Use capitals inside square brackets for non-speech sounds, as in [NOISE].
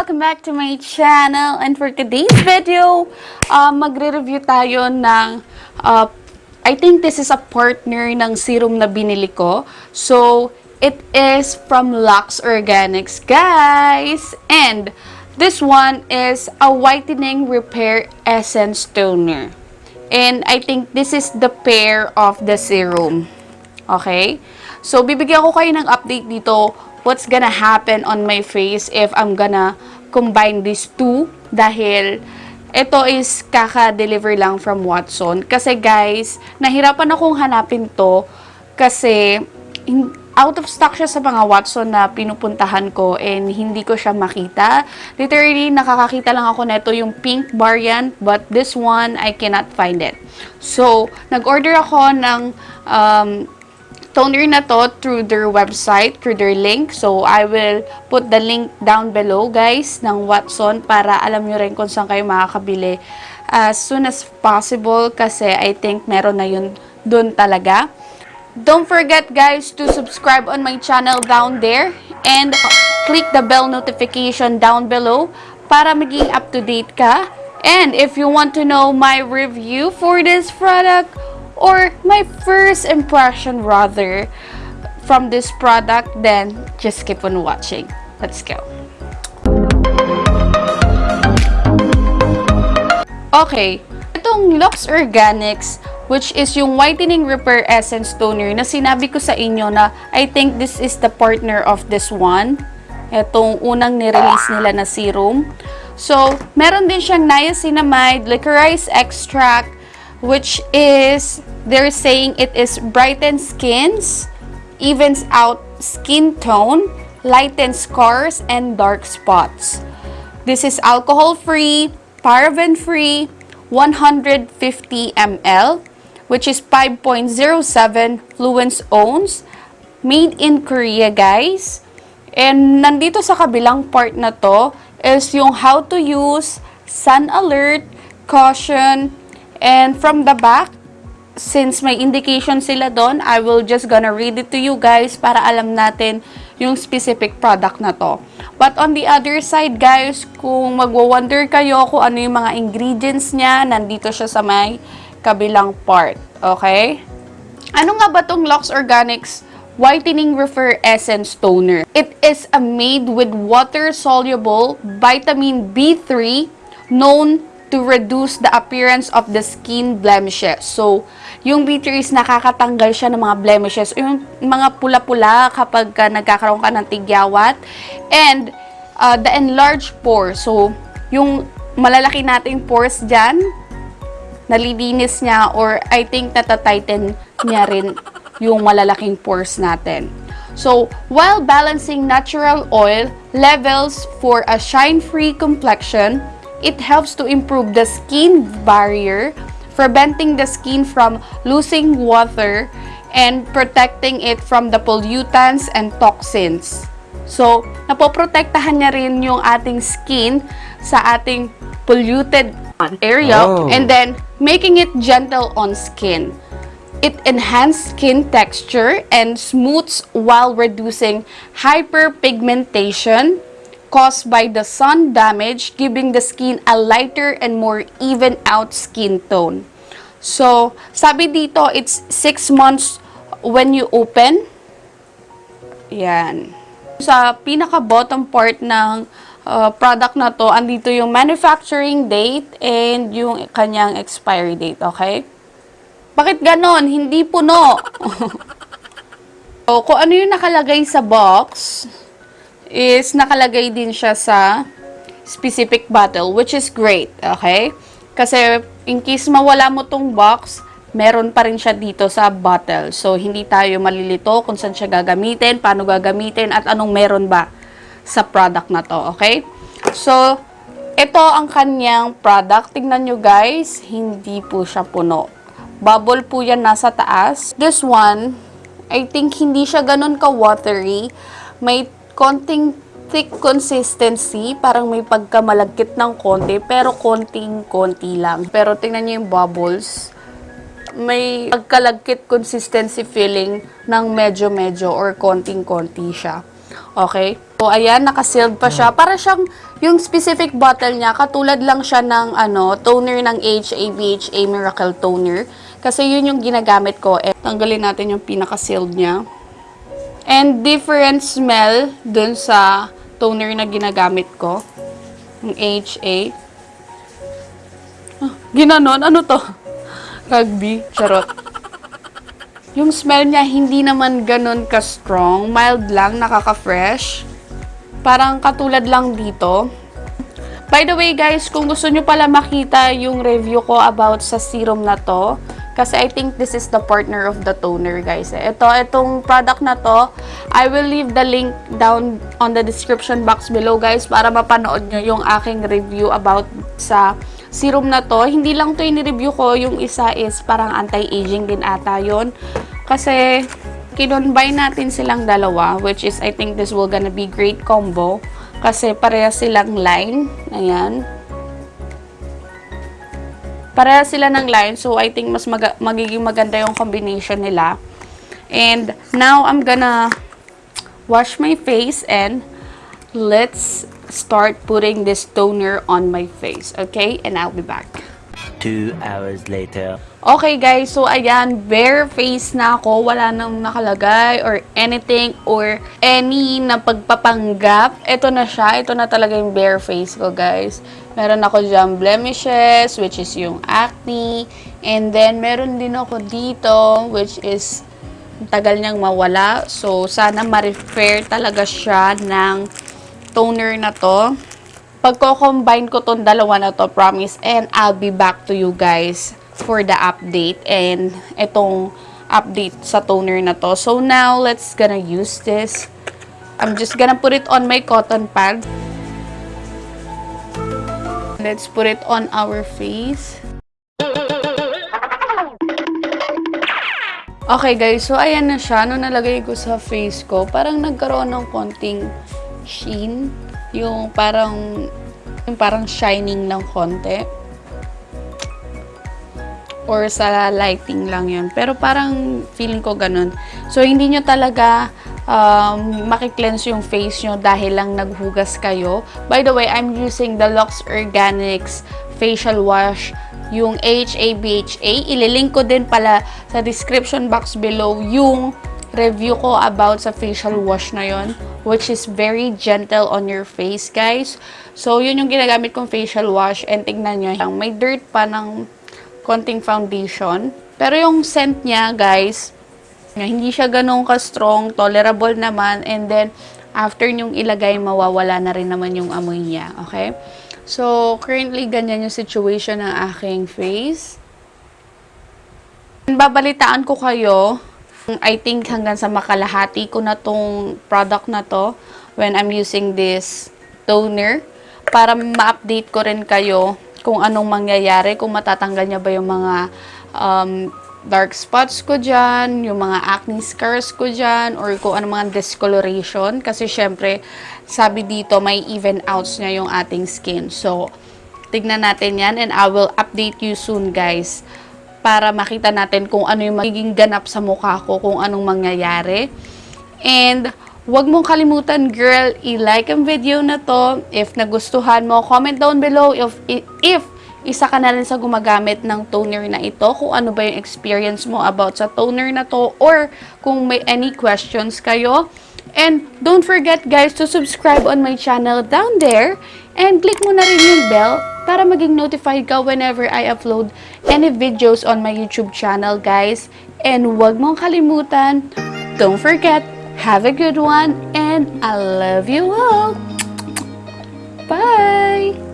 Welcome back to my channel. And for today's video, uh, magre-review tayo ng, uh, I think this is a partner ng serum na binili ko. So, it is from Lux Organics, guys. And this one is a whitening repair essence toner. And I think this is the pair of the serum. Okay? So, bibigyan ko kayo ng update dito what's gonna happen on my face if I'm gonna combine these two dahil ito is kaka-deliver lang from Watson. Kasi guys, nahirapan akong hanapin to kasi out of stock siya sa mga Watson na pinupuntahan ko and hindi ko siya makita. Literally, nakakakita lang ako neto yung pink variant but this one, I cannot find it. So, nag-order ako ng um, toner na to through their website, through their link. So, I will put the link down below, guys, ng Watson para alam nyo rin kung saan kayo makakabili as soon as possible kasi I think meron na yun dun talaga. Don't forget, guys, to subscribe on my channel down there and click the bell notification down below para maging up-to-date ka. And if you want to know my review for this product, or my first impression rather from this product, then just keep on watching. Let's go. Okay, itong Lux Organics, which is yung Whitening Repair Essence Toner na sinabi ko sa inyo na I think this is the partner of this one. Itong unang nirelease nila na serum. So, meron din siyang niacinamide, licorice extract, which is, they're saying it is brightens skins, evens out skin tone, lightens scars, and dark spots. This is alcohol-free, paraben-free, 150 ml, which is 5.07 Fluence Owns, made in Korea, guys. And nandito sa kabilang part na to is yung how to use, sun alert, caution, And from the back, since may indication sila doon, I will just gonna read it to you guys para alam natin yung specific product na to. But on the other side guys, kung magwo-wonder kayo kung ano yung mga ingredients niya, nandito siya sa may kabilang part. Okay? Ano nga ba tong Lux Organics Whitening Refer Essence Toner? It is a made with water-soluble vitamin B3 known to reduce the appearance of the skin blemishes. So, yung B3 is nakakatanggal siya ng mga blemishes, yung mga pula-pula kapag ka nagkakaroon ka ng tigyawat. And, uh, the enlarged pores. So, yung malalaki nating pores dyan, nalilinis niya or I think natatighten niya rin yung malalaking pores natin. So, while balancing natural oil levels for a shine-free complexion, It helps to improve the skin barrier, preventing the skin from losing water and protecting it from the pollutants and toxins. So, napoprotektahan niya rin yung ating skin sa ating polluted area Oh. and then making it gentle on skin. It enhances skin texture and smooths while reducing hyperpigmentation, caused by the sun damage, giving the skin a lighter and more even out skin tone. So, sabi dito, it's 6 months when you open. Yan. Sa pinaka-bottom part ng uh, product na to, andito yung manufacturing date and yung kanyang expiry date, okay? Bakit ganon? Hindi puno. [LAUGHS] so, kung ano yung nakalagay sa box, is nakalagay din siya sa specific bottle, which is great, okay? Kasi in case mawala mo tong box, meron pa rin siya dito sa bottle. So, hindi tayo malilito kung saan siya gagamitin, paano gagamitin, at anong meron ba sa product na to, okay? So, ito ang kanyang product. Tingnan nyo guys, hindi po siya puno. Bubble po yan nasa taas. This one, I think hindi siya ganun ka-watery. May konting thick consistency, parang may pagkamalagkit ng konti, pero konting-konti lang. Pero tingnan niyo yung bubbles, may pagkalagkit consistency feeling ng medyo-medyo or konting-konti siya. Okay? So, ayan, nakasealed pa siya. Para siyang, yung specific bottle niya, katulad lang siya ng, ano, toner ng HA BHA Miracle Toner. Kasi yun yung ginagamit ko. Eh, tanggalin natin yung pinaka-sealed niya. And different smell dun sa toner na ginagamit ko. Yung HA. Ah, ginanon? Ano to? Rugby. Charot. Yung smell niya hindi naman ganun ka-strong. Mild lang, nakaka-fresh. Parang katulad lang dito. By the way guys, kung gusto nyo pala makita yung review ko about sa serum na to, kasi I think this is the partner of the toner guys. Ito, itong product na to, I will leave the link down on the description box below guys para mapanood nyo yung aking review about sa serum na to. Hindi lang to in-review ko, yung isa is parang anti-aging din ata yon Kasi kinonbine natin silang dalawa, which is I think this will gonna be great combo. Kasi pareha silang line. Ayan. Pareha sila ng line, so I think mas mag magiging maganda yung combination nila. And now I'm gonna wash my face and let's start putting this toner on my face. Okay? And I'll be back. Two hours later. Okay guys, so ayan, bare face na ako. Wala nang nakalagay or anything or any na pagpapanggap. Ito na siya. Ito na talaga yung bare face ko guys. Meron ako dyan blemishes, which is yung acne. And then, meron din ako dito, which is tagal niyang mawala. So, sana ma-repair talaga siya ng toner na to. Pagko-combine ko tong dalawa na to, promise, and I'll be back to you guys for the update and itong update sa toner na to. So now, let's gonna use this. I'm just gonna put it on my cotton pad. Let's put it on our face. Okay guys, so ayan na siya. Nung nalagay ko sa face ko, parang nagkaroon ng konting sheen. Yung parang, yung parang shining ng konti. Or sa lighting lang yun. Pero parang feeling ko ganun. So, hindi nyo talaga um, makikleanse yung face nyo dahil lang naghugas kayo. By the way, I'm using the Lux Organics Facial Wash yung HABHA. Ililink ko din pala sa description box below yung review ko about sa facial wash na yon which is very gentle on your face, guys. So, yun yung ginagamit kong facial wash and tignan nyo, may dirt pa ng konting foundation. Pero yung scent niya, guys, hindi siya ganun ka-strong, tolerable naman, and then, after nyong ilagay, mawawala na rin naman yung amoy niya, okay? So, currently, ganyan yung situation ng aking face. Babalitaan ko kayo, I think hanggang sa makalahati ko na tong product na to when I'm using this toner para ma-update ko rin kayo kung anong mangyayari, kung matatanggal niya ba yung mga um, dark spots ko dyan, yung mga acne scars ko dyan, or kung ano mga discoloration. Kasi syempre, sabi dito, may even outs niya yung ating skin. So, tignan natin yan and I will update you soon guys para makita natin kung ano yung magiging ganap sa mukha ko, kung anong mangyayari. And, Huwag mong kalimutan, girl, i-like ang video na to. If nagustuhan mo, comment down below if, if isa ka na rin sa gumagamit ng toner na ito, kung ano ba yung experience mo about sa toner na to, or kung may any questions kayo. And don't forget guys to subscribe on my channel down there and click mo na rin yung bell para maging notified ka whenever I upload any videos on my YouTube channel guys. And huwag mong kalimutan, don't forget, have a good one and I love you all. Bye!